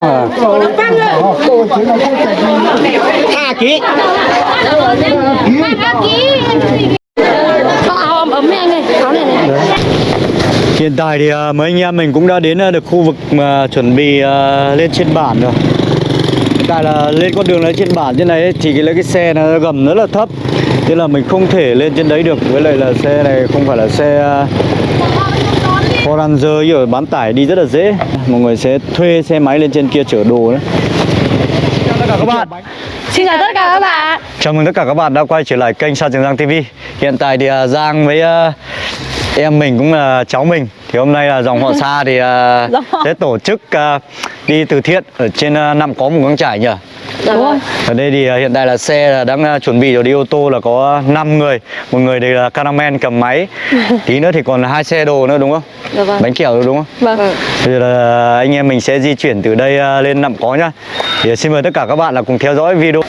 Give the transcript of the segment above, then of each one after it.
À. Hà ký. Hiện tại thì à, mấy anh em mình cũng đã đến à, được khu vực mà chuẩn bị lên trên bản rồi. Hiện tại là lên con đường lên trên bản trên này thì cái, cái xe nó gầm rất là thấp. Thế là mình không thể lên trên đấy được. Với lại là xe này không phải là xe à, Ford Ranger ở bán tải đi rất là dễ. Mọi người sẽ thuê xe máy lên trên kia chở đồ đấy. Chào tất cả các bạn Xin chào tất cả các bạn. Chào mừng tất cả các bạn đã quay trở lại kênh Sa Trường Giang TV Hiện tại thì à, Giang với à, em mình cũng là cháu mình Thì hôm nay là dòng họ Sa thì họ. sẽ tổ chức à, đi từ thiện ở trên à, nằm có một quán trải nhỉ Đúng rồi. Ở đây thì à, hiện tại là xe là đang à, chuẩn bị rồi đi ô tô là có 5 người Một người thì là cameraman cầm máy Tí nữa thì còn hai xe đồ nữa đúng không? Dạ vâng. Bánh kẹo đúng không? Vâng. Bây giờ là anh em mình sẽ di chuyển từ đây à, lên nằm có nhá Thì xin mời tất cả các bạn là cùng theo dõi video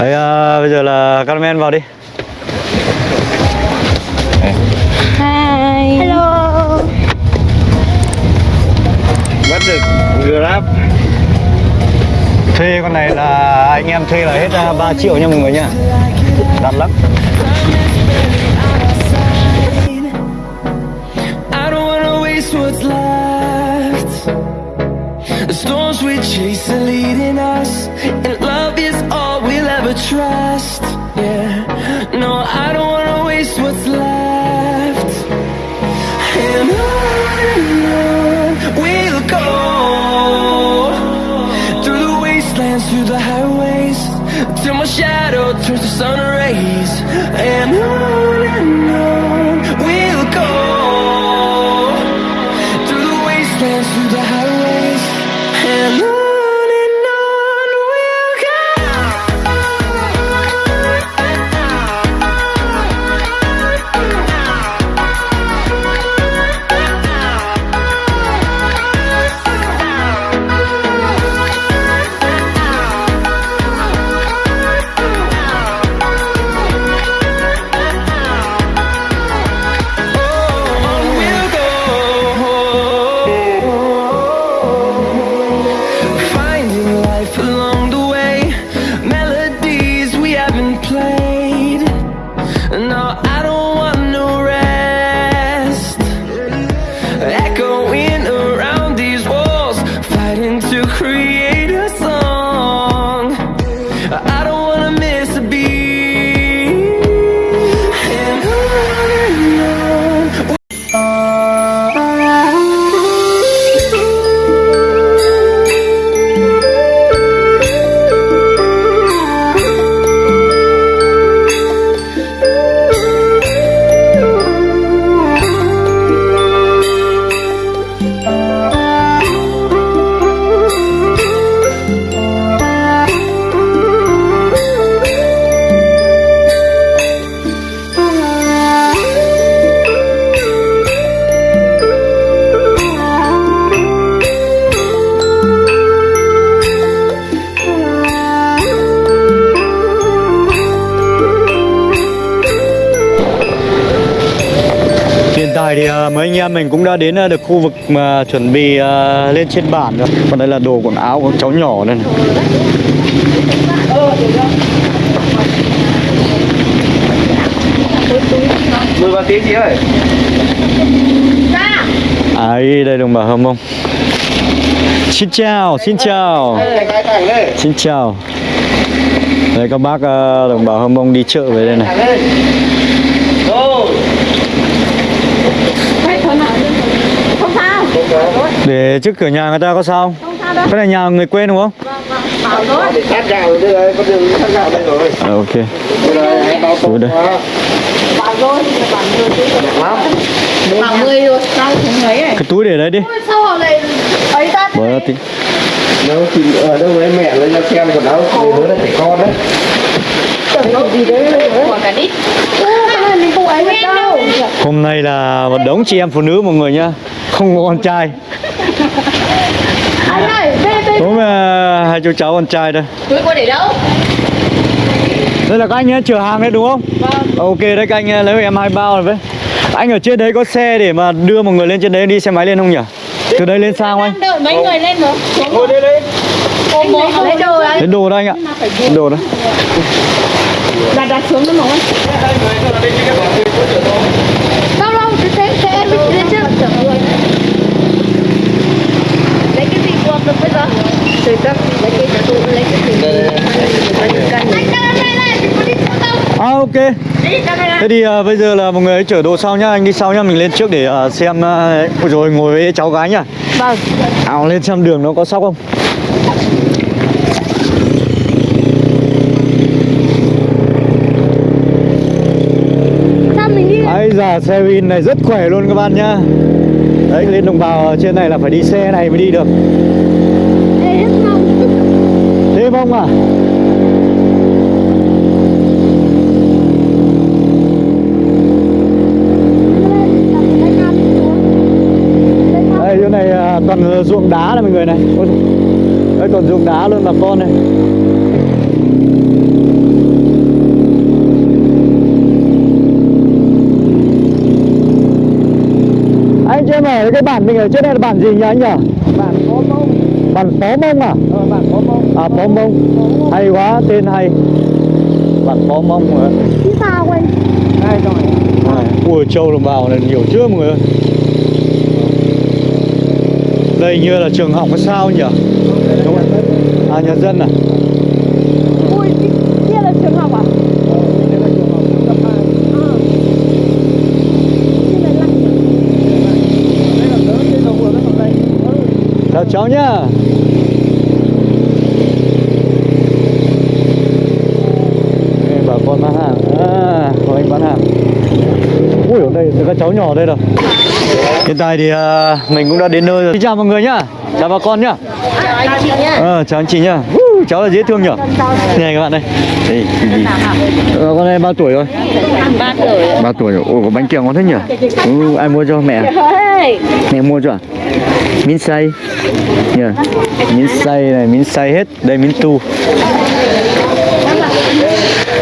Đấy, à, bây giờ là cameraman vào đi. Bắt được Grab Thuê con này là anh em thuê là hết à, ra 3 triệu nha mọi người nha. Đắt lắm. The storms we chase are leading us, and love is all we'll ever trust. Yeah, no, I don't wanna em mình cũng đã đến à, được khu vực mà chuẩn bị à, lên trên bản rồi. Còn đây là đồ quần áo của cháu nhỏ đây này. Mười ba tiếng chị ơi. À đây đồng bào hâm mông. Xin chào, xin chào. Xin chào. Đây các bác đồng bào hâm mông đi chợ về đây này Thằng đây Rồi Không sao. Để trước cửa nhà người ta có sao Không sao đâu. Cái này nhà người quên đúng không? Bảo rồi. Để sát gạo đây rồi, con đường sát gạo đây rồi À, ok Đây rồi, đây. Bảo rồi. Bảo rồi chứ. Lắm Bảo 10 rồi. Sao không lấy này? Cái túi để đấy đi Sao họ lại ấy ta? Bỏ ra tí Đâu thì ở đâu với mẹ lên ra xem quần áo Người hứa là trẻ con đấy đâu đấy. Không đâu. Hôm nay là một đống chị em phụ nữ mọi người nhá Không có con trai Anh ơi. Đúng là hai chú cháu con trai đây Túi cô để đâu? Đây là các anh ấy chở hàng đấy đúng không? Vâng. Ok đấy các anh lấy em hai bao rồi với Anh ở trên đấy có xe để mà đưa một người lên trên đấy đi xe máy lên không nhỉ? Từ đây lên sao anh? Đợi mấy người lên rồi. Ngồi đây đây lấy đồ đấy Đến đồ đây anh ạ Đến đồ đó đặt đặt xuống nó mỏng đâu đâu xe xe em lên chưa lấy được bây giờ từ các lấy cái tụ lấy cái À ok. Thế thì à, bây giờ là mọi người hãy chở đồ sau nhá Anh đi sau nhá Mình lên trước để à, xem à, Ôi rồi ngồi với cháu gái nhá. Vâng. À lên xem đường nó có sóc không. Sao mình đi? Ây già xe Vin này rất khỏe luôn các bạn nhá Đấy lên đồng bào trên này là phải đi xe này mới đi được. Ê, mong. Thế không à? Đây chỗ này à, toàn ruộng đá này mọi người này. Đây toàn ruộng đá luôn bà con này cho em hỏi cái bản mình ở trên này là bản gì nhỉ anh nhỉ? bạn có mông Bản Phó Mông à? ờ, bạn có mông À Phó Mông Hay quá, tên hay Bản Phó Mông rồi Chứ sao quên hai rồi Ui châu đồng bào này nhiều chưa mọi người ơi Đây như là trường học hay sao nhỉ? Đúng không? À nhà dân à? Ui, kia là trường học à? đây là trường học cấp hai Ờ Kia là lăng đây là lớn trên đầu vừa cái phần đây Chào cháu nhá. Đây, bà con bán hàng. À, có anh bán hàng. Ui, ở đây các cháu nhỏ đây rồi Hiện tại thì à, mình cũng đã đến nơi rồi. Xin chào mọi người nhá. Chào bà con nhá Chào anh chị nhá Ờ, chào anh chị nhá uh, Cháu là dễ thương nhở Này các bạn đây Đây, ờ, con này bao tuổi rồi? Ba tuổi 3 tuổi rồi Ồ, có bánh kẹo ngon thế nhỉ ừ, Ai mua cho mẹ? Mẹ mua cho à? Miến xay yeah. Miến xay này, miến xay hết Đây miến tu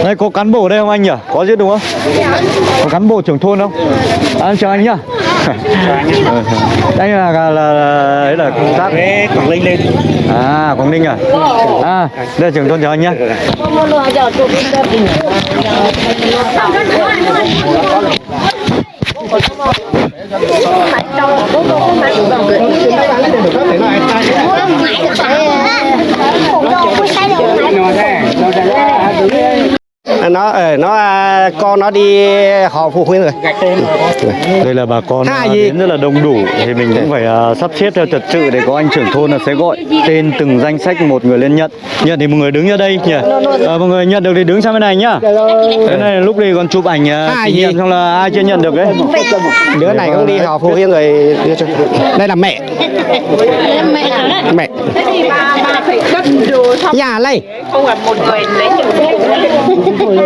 Đây có cán bộ đây không anh nhỉ? Có chứ đúng không? Có cán bộ trưởng thôn không? À, chào anh nhá Ờ, Anh là, là, là, là, đấy là công tác. Quảng Linh lên À, Quảng Ninh à? À, đây là trưởng thôn chào anh nhá. Mua đồ giờ tụi đi chơi nó ờ, nó à, con nó đi họ phụ huynh rồi. Đây là bà con à, đến rất là đông đủ. Thì mình cũng phải à, sắp xếp theo trật tự để có anh trưởng thôn là sẽ gọi tên từng danh sách một người lên nhận. Nhận thì mọi người đứng ra đây nhỉ? À, Mọi người nhận được thì đứng sang bên này nhá. Thế này lúc đi còn chụp ảnh Hai kỷ niệm xong là ai chưa nhận được đấy đứa này cũng đi họ phụ huynh rồi đây là mẹ. Mẹ. Nhà đây Không phải một người lấy nhiều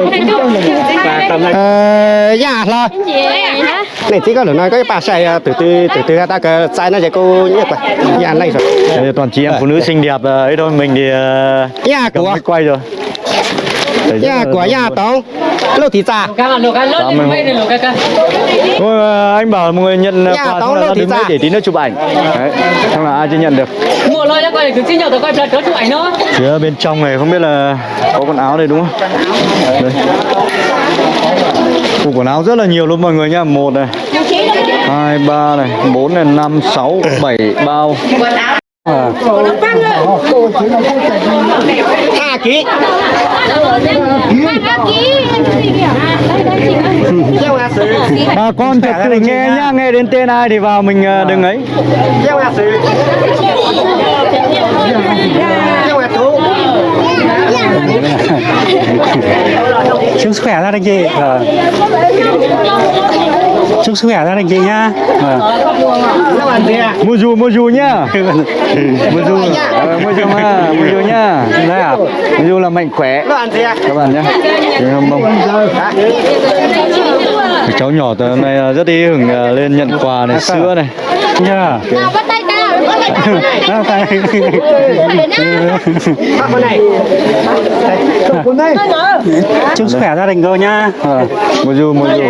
ờ nhà lo Gì vậy này chỉ có được nói có cái bà xài từ từ từ từ ta cái sai nó sẽ cô nhất vậy dạ này rồi toàn chị em phụ nữ xinh đẹp ấy thôi Mình thì dạ của quay rồi dạ của nhà tao lô đông nhà luôn. tông lô thị lô Cảm ơn Thôi à, anh bảo mọi người nhận Dạ, quà xong là đứng ra. để tí nữa chụp ảnh Đấy, xong là ai chưa nhận được mua lôi ra coi để cứ xin nhau tao coi tớ chụp ảnh nó Phía bên trong này không biết là có quần áo đây đúng không? Đây. Ủa, quần áo rất là nhiều luôn mọi người nhá. Một này, hai, ba này, bốn này, năm, sáu, bảy bao. À, hai ký bà con thật tự nghe nhá, nghe đến tên ai thì vào mình à, đừng ấy. chúc sức khỏe gia đình chị Vâng. Chúc sức khỏe gia đình chị nhá Vâng. Mua dù, mua dù nhá. Mua dù, mua dù mà, mua dù nhá. Đấy à? Mua dù là mạnh khỏe. Các bạn nhá. Cháu nhỏ từ hôm nay rất ý hưởng à, lên nhận quà này, sữa này. nhá Bắt tay tao, bắt Đó, tay. bắt con này con đây chúc sức khỏe gia đình cô nha. À, mua dù, mua dù.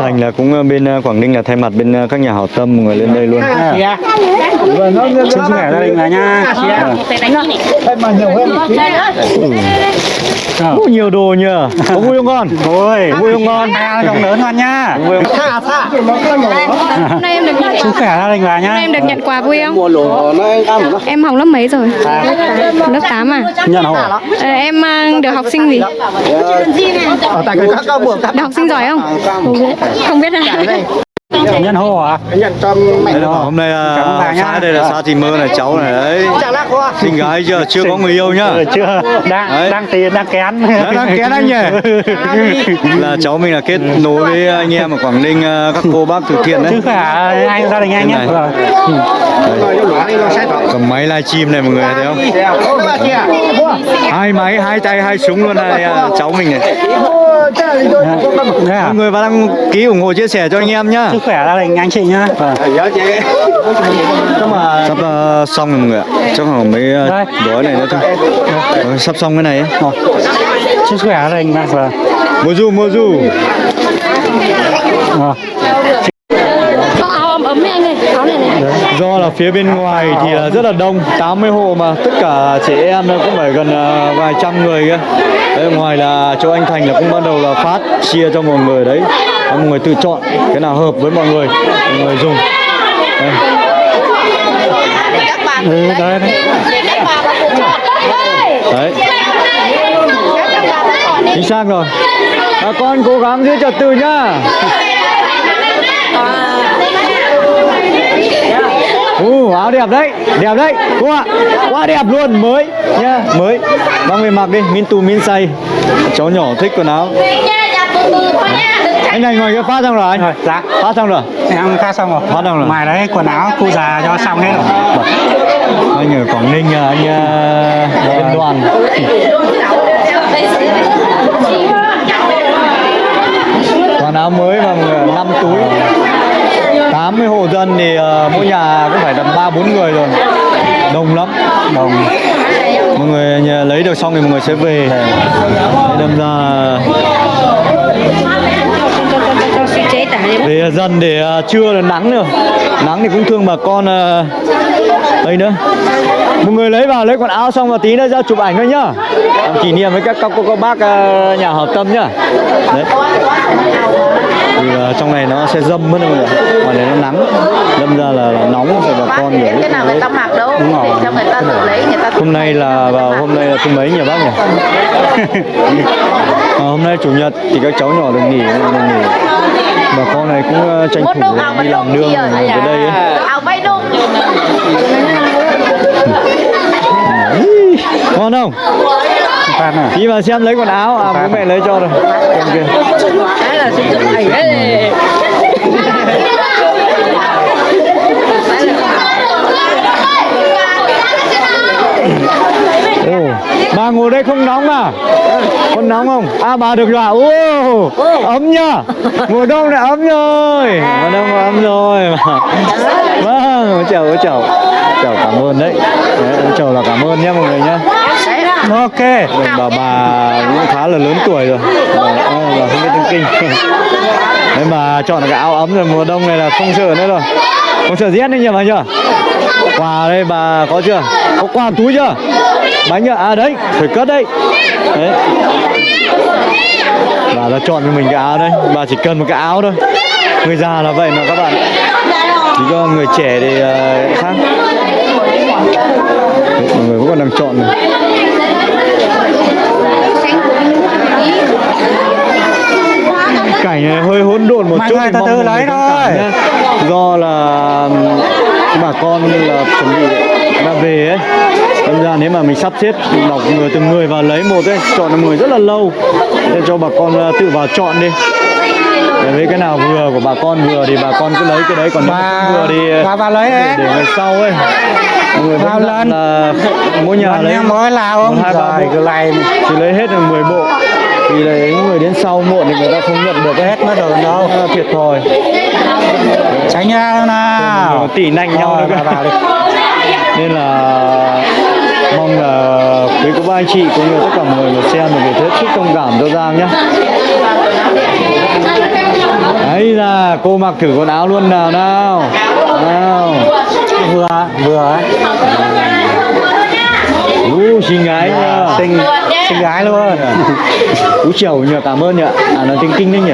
Thành là cũng bên Quảng Ninh là thay mặt bên các nhà hảo tâm mọi người lên đây luôn Chúc sức khỏe gia đình là nha. Ờ. Ủa, nhiều đồ nhờ có vui không con Ôi, vui không con à, rộng lớn con nha. vui không Hôm nay em được nhận Sức khỏe gia đình hôm nay nha. em được nhận quà vui không? Em học lớp mấy rồi? Lớp 8 à? Nhận hộ. Ờ, em mang được học sinh gì? Ở tại cái các buồng Được học sinh giỏi không? Không biết à? Nhận hộ à? nhận Đấy là hôm nay là xã đây là xã Thị Mơ này cháu này đấy xinh gái chưa chưa có người yêu nhá Ừ, chưa đang Đấy. đang tiền đang kén đang kén anh nhỉ là cháu mình là kết nối với anh em ở Quảng Ninh ờ, các cô bác từ thiện đấy sức khỏe anh gia đình anh nhé. Vâng. cầm máy livestream này mọi người thấy không hai máy hai tay hai súng luôn này à, cháu mình này Mọi người vào đăng ký ủng hộ chia sẻ cho anh em nhá. Sức khỏe gia đình anh chị nhá. Vâng. sắp ờ, xong rồi mọi người ạ. Chắc khoảng mấy ờ, gói này nữa thôi. Ờ, sắp xong cái này ấy. Rồi. sức khỏe gia đình vâng. Mua du mua du. Có áo ấm ấm này anh ơi, áo này này. Do là phía bên ngoài thì là rất là đông 80 hộ mà tất cả trẻ em nó cũng phải gần ờ, vài trăm người kia đấy, ngoài là chỗ anh Thành là cũng bắt đầu là phát chia cho mọi người đấy. Mọi người tự chọn cái nào hợp với mọi người mọi người dùng. Đây. Ừ, đấy, đấy. đấy. chính xác rồi. À, con cố gắng giữ trật tự nhá Ồ, áo đẹp đấy, đẹp đấy, cô ạ, quá đẹp luôn, mới nhá, mới. Mang về mặc đi, min tù min say. Cháu nhỏ thích quần áo. Anh này ngoài kia phát xong rồi anh. Rồi, dạ Phát xong rồi. em pha xong rồi Phát xong rồi. ngoài đấy quần áo cụ già cho xong hết rồi Anh ở Quảng Ninh à, anh uh, đoàn. Quần áo mới mà 5 túi. 80 hộ dân thì ờ, mỗi nhà cũng phải tầm 3 4 người rồi. Đông lắm. đồng mọi người lấy được xong thì mọi người sẽ về. Thế đâm ra về dần để à, trưa là nắng nữa nắng thì cũng thương bà con à, đây nữa. Mọi người lấy vào lấy quần áo xong và tí nữa ra chụp ảnh thôi nhá. Làm kỷ niệm với các các cô các bác à, nhà hảo tâm nhá. Đấy trong này nó sẽ dâm mất mọi người ngoài này nó nắng đâm ra là, là nóng rồi bà con nhiều cái nào người ta mặc đâu? Đúng rồi. để cho người ta tự lấy người ta hôm nay là vào hôm nay là thứ mấy nhỉ bác nhỉ? À, hôm nay chủ nhật thì các cháu nhỏ được nghỉ được nghỉ. Bà con này cũng ờ, tranh thủ đi làm nương về đây ấy. ngon không? Pha này đi vào xem lấy quần áo. À bố mẹ lấy cho rồi. Em kia đấy Ồ, bà ngồi đây không nóng à? Con nóng không? À bà được rồi à? Ô, ấm nhá. Mùa đông này ấm rồi. Mùa đông ấm rồi. Vâng, chào chào. Chào cảm ơn đấy. đấy chào là cảm ơn nhé mọi người nhé. Vâng, ok Bà bà cũng khá là lớn tuổi rồi. Bà, bà không biết tiếng kinh. Đấy mà chọn cái áo ấm rồi mùa đông này là không sợ nữa rồi. Không sợ rét nữa nhỉ bà nhỉ? Quà đây bà có chưa? Có quà túi chưa? Bánh nhá, à đấy, phải cất đấy. Đấy. Bà đã chọn cho mình cái áo đấy bà chỉ cần một cái áo thôi. Người già là vậy mà các bạn. Chỉ cho người trẻ thì uh, khác. Mọi người vẫn còn đang chọn này. Cảnh này hơi hỗn độn một Mọi chút từ từ lấy thôi. do là bà con là chuẩn bị đã về ấy. Nên ra nếu mà mình sắp xếp đọc người từng người vào lấy một ấy chọn người rất là lâu. Nên cho bà con à, tự vào chọn đi. Để với cái nào vừa của bà con vừa thì bà con cứ lấy cái đấy còn nếu Bà- không vừa thì bà vào lấy để, để ngày sau ấy. Người Vào lên. là mỗi nhà lấy mới lao không? hai ba bộ. cứ lại chỉ lấy hết được 10 bộ là những người đến sau muộn thì người ta không nhận được hết mất rồi đâu à, thiệt thòi. Tránh nhau nào. Tỉ nạnh nhau đi. Nên là mong là quý cô bác anh chị cũng như tất cả mọi người mà xem được hết sức thông cảm cho Giang nhé Đấy là cô mặc thử quần áo luôn nào nào. Nào. Vừa. Vừa ấy. Xinh gái nhờ xinh xinh gái luôn. Ú chiều nhờ cảm ơn nhờ. À nó tinh tinh đấy nhỉ?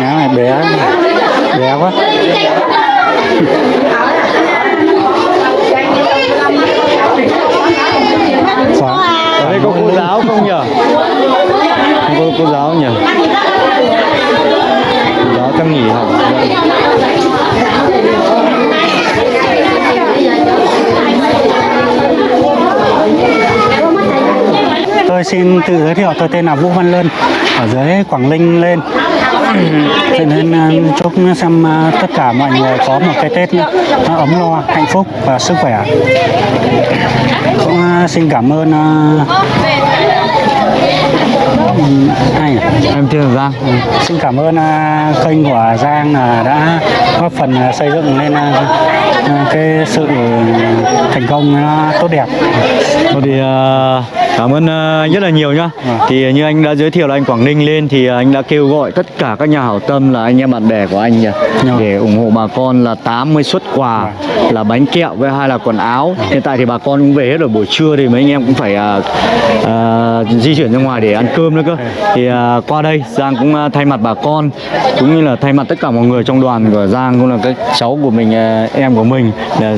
Áo này bé bé quá. Quá. Ở đây có cô giáo không nhỉ? Không có cô giáo nhỉ? Cô giáo chắc nghỉ học. Tôi xin tự giới thiệu tôi tên là Vũ Văn Lân ở dưới Quảng Ninh lên. Cho nên à, chúc xem à, tất cả mọi người có một cái Tết nó ấm no hạnh phúc và sức khỏe. Cũng à, xin cảm ơn à, ừm, ai nhỉ? Em tên là Giang. xin cảm ơn à, kênh của Giang là đã góp phần à, xây dựng lên à, à, cái sự thành công à, tốt đẹp. Thôi thì à, cảm ơn anh rất là nhiều nhá. Thì như anh đã giới thiệu là anh Quảng Ninh lên thì anh đã kêu gọi tất cả các nhà hảo tâm là anh em bạn bè của anh nhỉ để ủng hộ bà con là 80 suất quà là bánh kẹo với hai là quần áo. Hiện tại thì bà con cũng về hết rồi buổi trưa thì mấy anh em cũng phải à, à, di chuyển ra ngoài để ăn cơm nữa cơ. Thì à, qua đây Giang cũng à, thay mặt bà con cũng như là thay mặt tất cả mọi người trong đoàn của Giang cũng là các cháu của mình à, em của mình là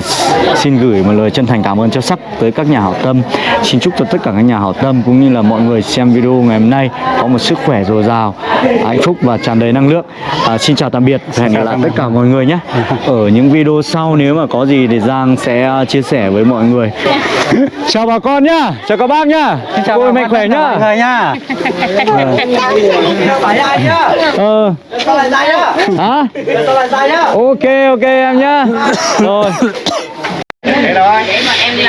xin gửi một lời chân thành cảm ơn cho sắc tới các nhà hảo tâm xin chúc cho tất cả các nhà hảo tâm cũng như là mọi người xem video ngày hôm nay. Có một sức khỏe dồi dào hạnh phúc và tràn đầy năng lượng. À, xin chào tạm biệt và hẹn gặp lại tất cả mọi người nhé. Ở những video sau nếu mà có gì thì Giang sẽ à, chia sẻ với mọi người. Chào bà con nhá chào các bác nhá. Cô ơi, mạnh khỏe nhá. mọi người nhá. Ờ. Hả? Ok ok em nhá. Rồi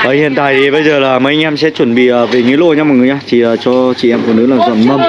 Đấy, hiện tại thì bây giờ là mấy anh em sẽ chuẩn bị ờ, về nghĩa lô nha mọi người nhá. Chỉ ờ, cho chị em phụ nữ là dầm mâm.